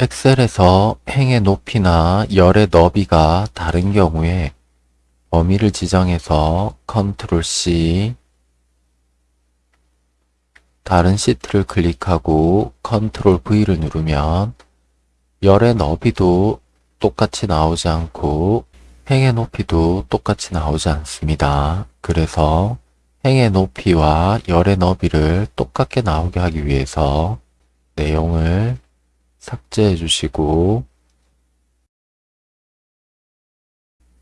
엑셀에서 행의 높이나 열의 너비가 다른 경우에 범위를 지정해서 control C 다른 시트를 클릭하고 control V를 누르면 열의 너비도 똑같이 나오지 않고 행의 높이도 똑같이 나오지 않습니다. 그래서 행의 높이와 열의 너비를 똑같게 나오게 하기 위해서 내용을 삭제해 주시고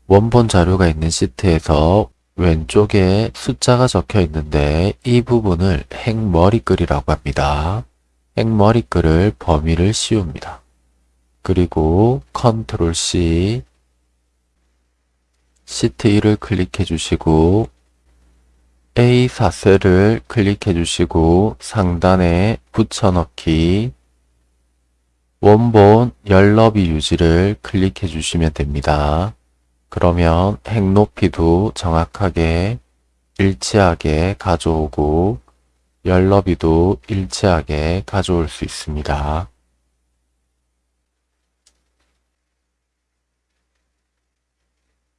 원본 자료가 있는 시트에서 왼쪽에 숫자가 적혀 있는데 이 부분을 행머리글이라고 합니다. 행머리글을 범위를 씌웁니다. 그리고 컨트롤 C 시트 1을 클릭해 주시고 A4셀을 클릭해 주시고 상단에 붙여넣기 원본 열너비 유지를 클릭해 주시면 됩니다. 그러면 핵 높이도 정확하게 일치하게 가져오고 열너비도 일치하게 가져올 수 있습니다.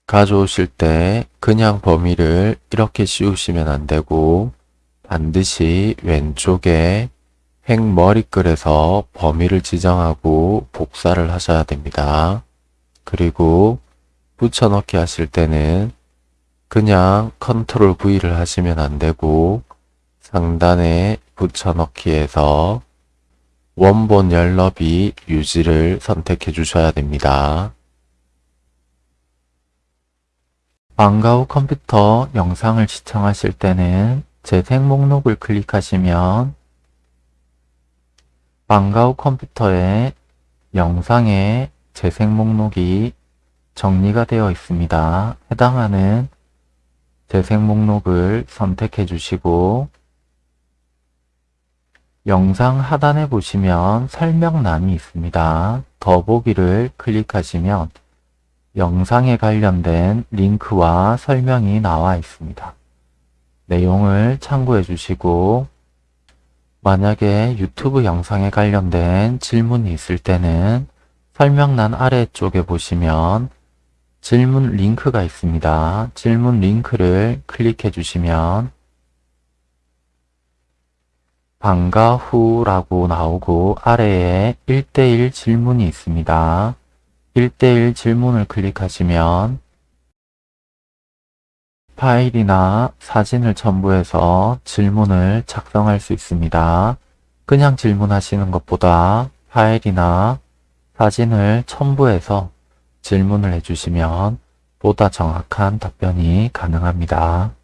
가져오실 때 그냥 범위를 이렇게 씌우시면 안되고 반드시 왼쪽에 획 머리글에서 범위를 지정하고 복사를 하셔야 됩니다. 그리고 붙여넣기 하실 때는 그냥 컨트롤 V를 하시면 안되고 상단에 붙여넣기에서 원본 열너비 유지를 선택해 주셔야 됩니다. 방과 후 컴퓨터 영상을 시청하실 때는 재생 목록을 클릭하시면 방과 후 컴퓨터에 영상의 재생 목록이 정리가 되어 있습니다. 해당하는 재생 목록을 선택해 주시고 영상 하단에 보시면 설명란이 있습니다. 더보기를 클릭하시면 영상에 관련된 링크와 설명이 나와 있습니다. 내용을 참고해 주시고 만약에 유튜브 영상에 관련된 질문이 있을 때는 설명란 아래쪽에 보시면 질문 링크가 있습니다. 질문 링크를 클릭해 주시면 방과 후라고 나오고 아래에 1대1 질문이 있습니다. 1대1 질문을 클릭하시면 파일이나 사진을 첨부해서 질문을 작성할 수 있습니다. 그냥 질문하시는 것보다 파일이나 사진을 첨부해서 질문을 해주시면 보다 정확한 답변이 가능합니다.